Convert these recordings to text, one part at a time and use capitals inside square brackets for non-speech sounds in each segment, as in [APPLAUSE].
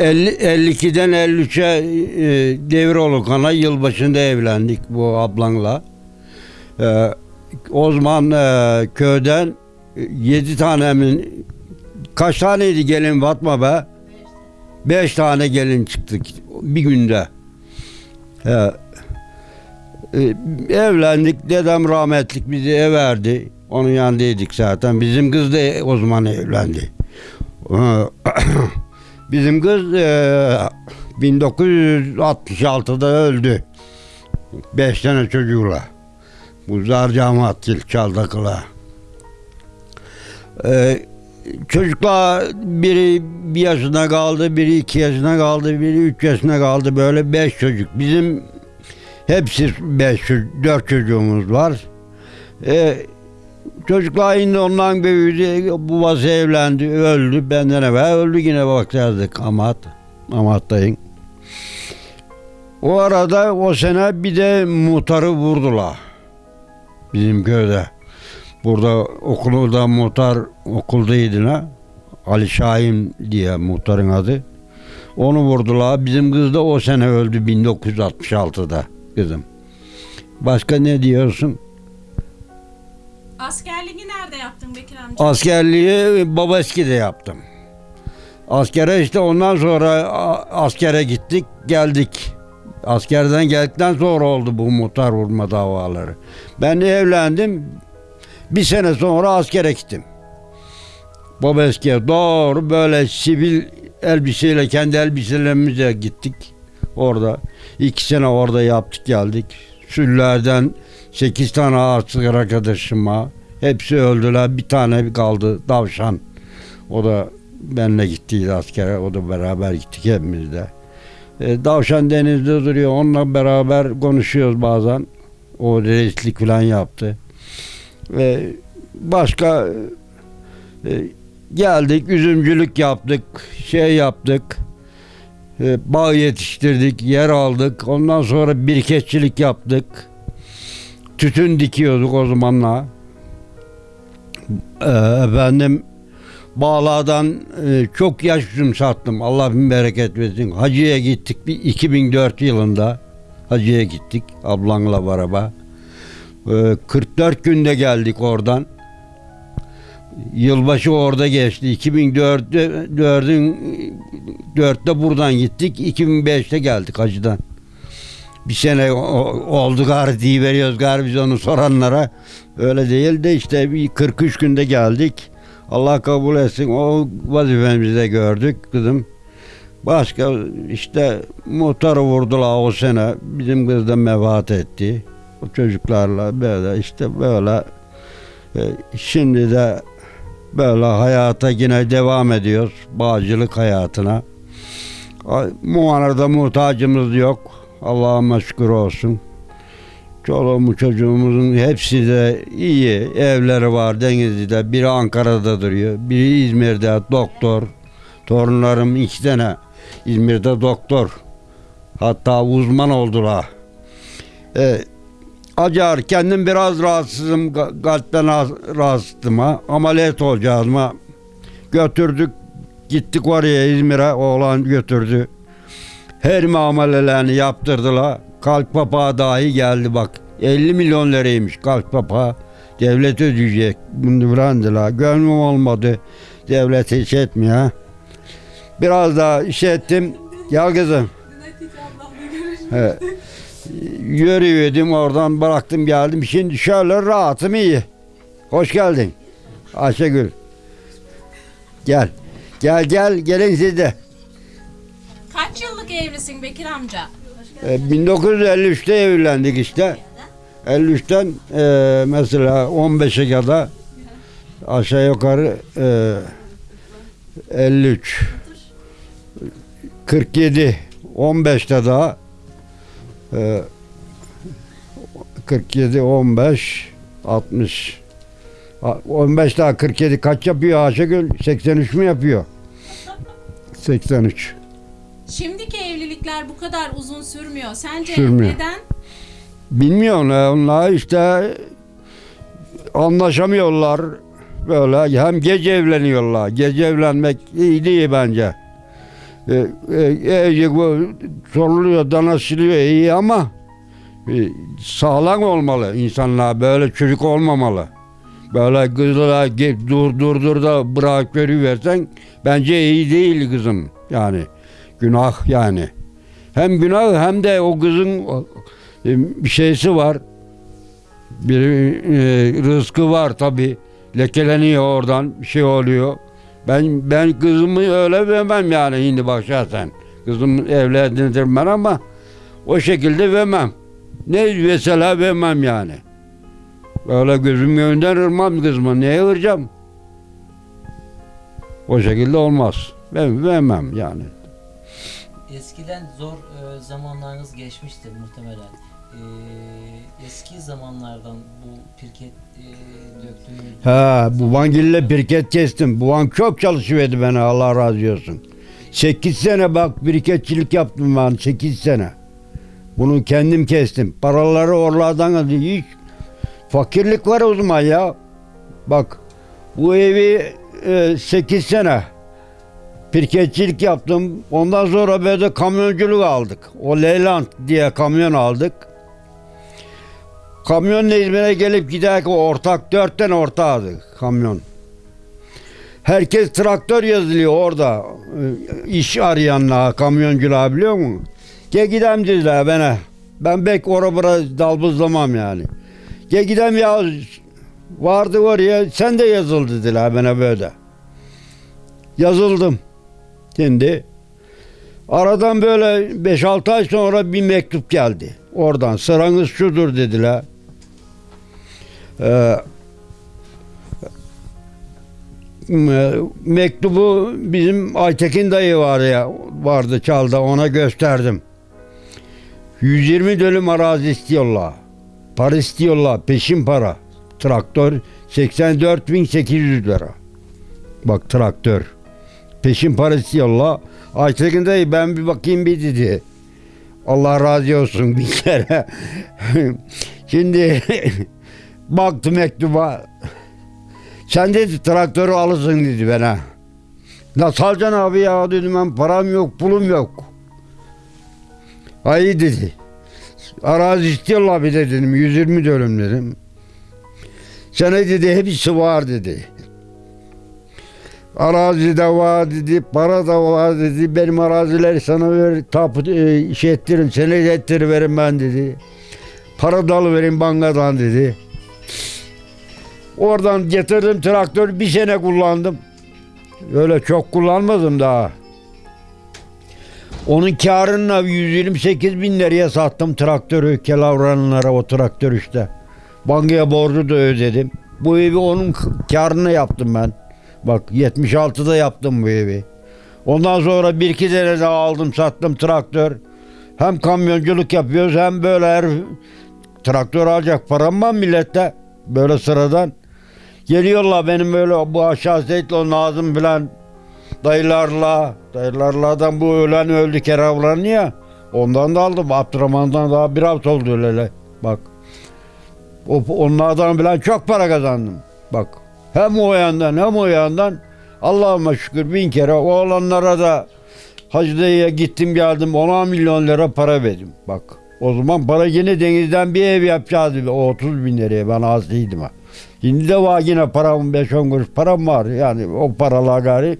50, 52'den 53'e e, devir olukana yılbaşında evlendik bu ablanla. E, o zaman e, köyden 7 tane mi kaç taneydi gelin Fatma be? 5 tane gelin çıktık bir günde. E, e, evlendik. Dedem rahmetlik bizi ev verdi. Onun yanındaydık zaten. Bizim kız da o zaman evlendi. [CLEARS THROAT] Bizim kız e, 1966'da öldü. Beş tane çocuğuyla. Bu Zarcamatgil Çaldakıla. E, çocuklar biri bir yaşına kaldı, biri iki yaşına kaldı, biri üç yaşına kaldı. Böyle beş çocuk. Bizim hepsi beş, dört çocuğumuz var. E, Çocuklar indi ondan büyüdü. Babası evlendi, öldü. Benden evvel öldü yine bakardık Amat. Amat'tayım. O arada o sene bir de muhtarı vurdular. Bizim köyde. Burada okulda muhtar okuldaydı ne? Ali Şahin diye muhtarın adı. Onu vurdular. Bizim kız da o sene öldü 1966'da kızım. Başka ne diyorsun? Askerliği nerede yaptın Bekir amca? Askerliği Babaski'de yaptım. Askere işte ondan sonra askere gittik geldik. Askerden geldikten sonra oldu bu muhtar vurma davaları. Ben de evlendim. Bir sene sonra askere gittim. Babaski'ye doğru böyle sivil elbiseyle kendi elbiselerimizle gittik. Orada iki sene orada yaptık geldik. Süllerden sekiz tane asker arkadaşım var. Hepsi öldüler. Bir tane kaldı Davşan. O da benimle gittiydi askere. O da beraber gittik hepimiz de. E, Davşan denizde duruyor. Onunla beraber konuşuyoruz bazen. O reislik falan yaptı. Ve başka e, geldik üzümcülük yaptık. Şey yaptık. E, bağ yetiştirdik. Yer aldık. Ondan sonra biriketçilik yaptık. Tütün dikiyorduk o zamanla. Ee, efendim Bağla'dan e, çok yaş üzüm sattım. Allah bin bereket versin. Hacı'ya gittik bir 2004 yılında. Hacı'ya gittik ablanla beraber. Ee, 44 günde geldik oradan. Yılbaşı orada geçti. 2004'te 4'ün 4'te buradan gittik. 2005'te geldik Hacı'dan. Bir sene oldu gari diye veriyoruz gari biz onu soranlara. Öyle değil de işte bir 43 günde geldik. Allah kabul etsin. O vazifemizi de gördük kızım. Başka işte muhtarı vurdular o sene. Bizim kız da vefat etti. O çocuklarla böyle işte böyle e, şimdi de böyle hayata yine devam ediyoruz. Bağcılık hayatına. Ay, Muhanarda muhtacımız yok. Allah'ıma şükür olsun. Çoluğumuz çocuğumuzun hepsi de iyi. Evleri var Denizli'de. Biri Ankara'da duruyor. Biri İzmir'de doktor. Torunlarım iki tane İzmir'de doktor. Hatta uzman oldular. Ee, acar kendim biraz rahatsızım. Kalpten rahatsız- rahatsızım ha. Ameliyat olacağız ama götürdük. Gittik oraya İzmir'e. Oğlan götürdü. Her muamelelerini yaptırdılar. Kalp papağı dahi geldi bak. 50 milyon liraymış kalp papağı. Devlet ödeyecek. Bunu brandılar. Gönlüm olmadı. Devlet hiç etmiyor. Biraz daha iş ettim. Gel kızım. He. Yürüyordum oradan bıraktım geldim. Şimdi şöyle rahatım iyi. Hoş geldin. Ayşegül. Gel. Gel gel gelin siz de. Kaç yıllık evlisin Bekir amca? E, 1953'te evlendik işte. 53'ten e, mesela 15'e kadar aşağı yukarı e, 53 47 15'te daha e, 47 15 60 A- 15 daha 47 kaç yapıyor Ayşegül? 83 mü yapıyor? 83. Şimdiki evlilikler bu kadar uzun sürmüyor. Sence Sürmüyor. neden? Bilmiyorum ya, onlar işte anlaşamıyorlar böyle hem gece evleniyorlar. Gece evlenmek iyi değil bence. E, e, e, bu soruluyor, danışılıyor iyi ama e, sağlam olmalı insanlar. Böyle çocuk olmamalı. Böyle kızla ge- dur dur dur da bırak versen bence iyi değil kızım. Yani günah yani. Hem günah hem de o kızın e, bir şeysi var. Bir e, rızkı var tabi. Lekeleniyor oradan bir şey oluyor. Ben ben kızımı öyle vermem yani şimdi bak şahsen. Kızımı evlendirdim ben ama o şekilde vermem. Ne mesela vermem yani. Öyle gözüm önünden ırmam kızımı. Neye ıracağım? O şekilde olmaz. Ben vermem yani. Eskiden zor e, zamanlarınız geçmiştir muhtemelen. E, eski zamanlardan bu pirket e, döktüğünüz Ha, bu vangille birket kestim. Bu van çok çalışıverdi bana Allah razı olsun. 8 sene bak biriketçilik yaptım ben 8 sene. Bunu kendim kestim. Paraları oralardan aldı. Hiç fakirlik var o zaman ya. Bak bu evi 8 sene pirketçilik yaptım. Ondan sonra böyle kamyonculuk aldık. O Leyland diye kamyon aldık. Kamyonla İzmir'e gelip giderken ortak dört tane ortağıydı kamyon. Herkes traktör yazılıyor orada. Ee, iş arayanlar, kamyoncular biliyor musun? Gel gidelim dediler bana. Ben bek ora bura dalbızlamam yani. Gel gidelim ya vardı oraya sen de yazıl dediler bana böyle. Yazıldım. Şimdi aradan böyle 5-6 ay sonra bir mektup geldi. Oradan sıranız şudur dediler. Ee, me- mektubu bizim Aytekin dayı var ya vardı çalda ona gösterdim. 120 dönüm arazi istiyorlar. Para istiyorlar peşin para. Traktör 84.800 lira. Bak traktör. Peşin para istiyorlar. Aytekin dayı ben bir bakayım bir dedi. Allah razı olsun bir kere. [LAUGHS] Şimdi [LAUGHS] baktı mektuba. Sen dedi traktörü alırsın dedi bana. Nasıl alacaksın abi ya dedim ben param yok pulum yok. Ay dedi. Arazi istiyorlar bir de dedim 120 dönüm dedim. Sana dedi hepsi var dedi. Arazi de var dedi, para da var dedi. Benim arazileri sana ver, tapu e, şey ettiririm, senet ettiriverim ben dedi. Para da alıverin bankadan dedi. Oradan getirdim traktör bir sene kullandım. Öyle çok kullanmadım daha. Onun karını 128 bin liraya sattım traktörü Kelavranlara o traktör işte. Bankaya borcu da ödedim. Bu evi onun karını yaptım ben. Bak 76'da yaptım bu evi. Ondan sonra bir iki sene daha aldım sattım traktör. Hem kamyonculuk yapıyoruz hem böyle her traktör alacak param var millette. Böyle sıradan. Geliyorlar benim böyle bu aşağı Seyitlo Nazım filan dayılarla. Dayılarlardan bu ölen öldü Keravran'ı ya. Ondan da aldım. Abdurrahman'dan daha bir hafta oldu öyle. Bak. O, onlardan bilen çok para kazandım. Bak. Hem o yandan hem o yandan Allah'ıma şükür bin kere oğlanlara da Hacı dayıya gittim geldim 10 milyon lira para verdim. Bak o zaman para yine denizden bir ev yapacağız. O 30 bin liraya ben az değildim ha. Şimdi de var yine param 5-10 kuruş param var. Yani o paralar gari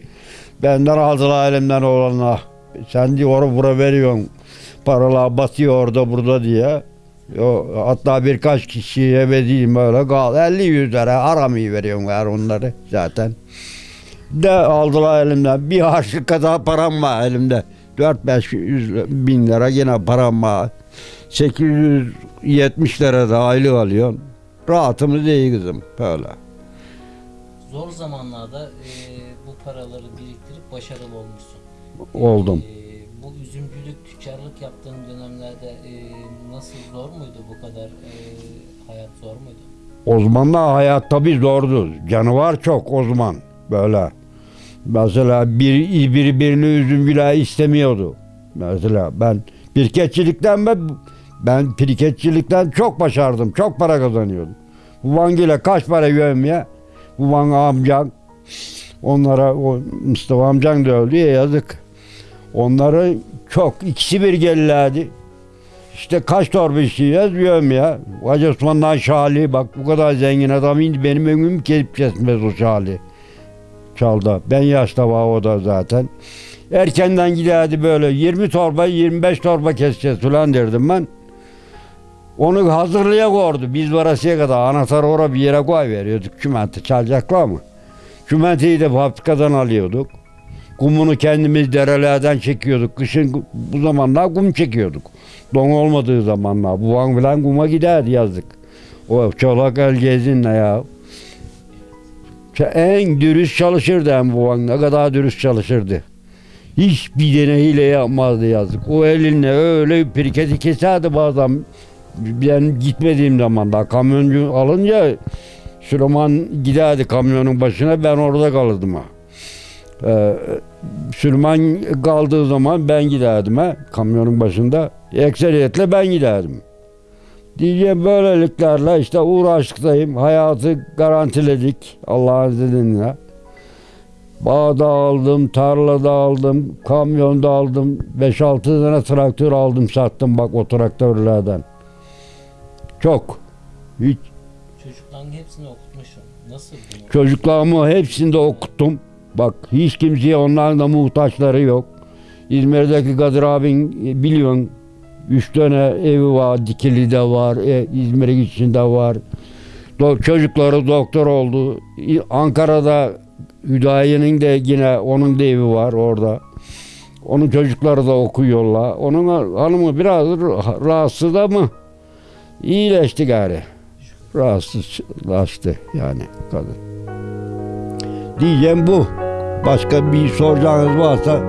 benden aldılar elimden olanlar. Sen diyor oraya bura veriyorsun. Paralar batıyor orada burada diye. Hatta birkaç kişiye vereyim böyle kal 50 100 lira aramayı veriyorum ver onları zaten. De aldılar elimden bir harçlık kadar param var elimde. 4-5 bin lira yine param var. 870 lira da aylık alıyorum. Rahatımız iyi kızım böyle. zor zamanlarda e, bu paraları biriktirip başarılı olmuşsun. Oldum. E, bu üzümcülük, tüccarlık yaptığın dönemlerde e, nasıl zor muydu bu kadar e, hayat zor muydu? O zamanlar hayat tabii zordu. Canavar çok o zaman böyle. Mesela bir, biri birini üzümcüler istemiyordu. Mesela ben pirketçilikten ben, ben pirketçilikten çok başardım. Çok para kazanıyordum. Bu Vangil'e kaç para ya? Bu Van amcan onlara o Mustafa amcan da öldü ya yazık. Onları çok ikisi bir gelirlerdi. İşte kaç torba işleyeceğiz diyorum ya. Hacı Osman'dan Şali bak bu kadar zengin adam indi benim önümü kesip kesmez o Şali. Çalda. Ben yaşta var o da zaten. Erkenden giderdi böyle 20 torba 25 torba keseceğiz falan derdim ben. Onu hazırlaya koydu. Biz varasıya kadar anahtarı oraya bir yere koy veriyorduk. Kümenti çalacaklar mı? Kümentiyi de fabrikadan alıyorduk. Kumunu kendimiz derelerden çekiyorduk. Kışın bu zamanlar kum çekiyorduk. Don olmadığı zamanlar. Buvan falan kuma giderdi yazdık. O çolak el gezinle ya. En dürüst çalışırdı hem buvan. Ne kadar dürüst çalışırdı. Hiç bir tane hile yapmazdı yazdık. O elinle öyle pirketi keserdi bazen. Ben gitmediğim zaman da kamyoncu alınca Süleyman giderdi kamyonun başına ben orada kalırdım ha. Ee, Süleyman kaldığı zaman ben giderdim ha kamyonun başında. Ekseriyetle ben giderdim. Diyeceğim böyleliklerle işte uğraştıktayım. Hayatı garantiledik Allah'ın izniyle. Bağda aldım, tarlada aldım, kamyonda aldım. 5-6 tane traktör aldım sattım bak o traktörlerden. Çok. Hiç Çocukların hepsini okutmuşum. Nasıl? Çocuklarımı hepsini de okuttum. Bak hiç kimseye onların da muhtaçları yok. İzmir'deki Kadir abin e, biliyorsun. Üç tane evi var. Dikili'de var. E, İzmir'in içinde var. Do- çocukları doktor oldu. Ankara'da Hüdayi'nin de yine onun da evi var orada. Onun çocukları da okuyorlar. Onun hanımı biraz ra- rahatsız ama iyileşti gari rahatsızlaştı yani kadın. Diyeceğim bu. Başka bir soracağınız varsa